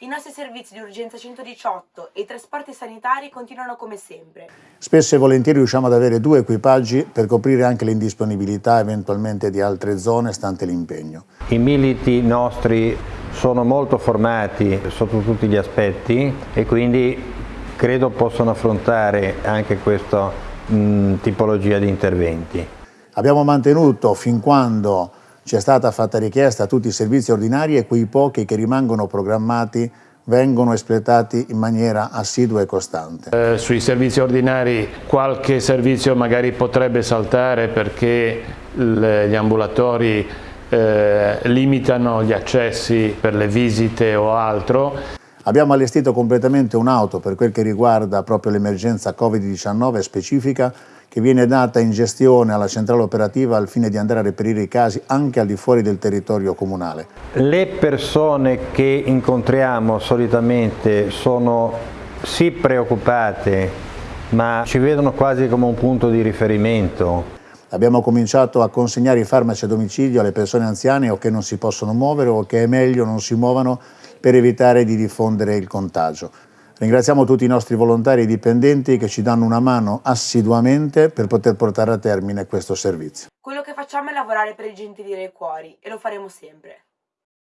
I nostri servizi di urgenza 118 e i trasporti sanitari continuano come sempre. Spesso e volentieri riusciamo ad avere due equipaggi per coprire anche l'indisponibilità eventualmente di altre zone stante l'impegno. I militi nostri sono molto formati sotto tutti gli aspetti e quindi credo possano affrontare anche questa mh, tipologia di interventi. Abbiamo mantenuto fin quando ci è stata fatta richiesta a tutti i servizi ordinari e quei pochi che rimangono programmati vengono espletati in maniera assidua e costante. Eh, sui servizi ordinari qualche servizio magari potrebbe saltare perché gli ambulatori eh, limitano gli accessi per le visite o altro. Abbiamo allestito completamente un'auto per quel che riguarda proprio l'emergenza Covid-19 specifica che viene data in gestione alla centrale operativa al fine di andare a reperire i casi anche al di fuori del territorio comunale. Le persone che incontriamo solitamente sono sì preoccupate ma ci vedono quasi come un punto di riferimento. Abbiamo cominciato a consegnare i farmaci a domicilio alle persone anziane o che non si possono muovere o che è meglio non si muovano per evitare di diffondere il contagio. Ringraziamo tutti i nostri volontari e dipendenti che ci danno una mano assiduamente per poter portare a termine questo servizio. Quello che facciamo è lavorare per i gentili dei cuori e lo faremo sempre.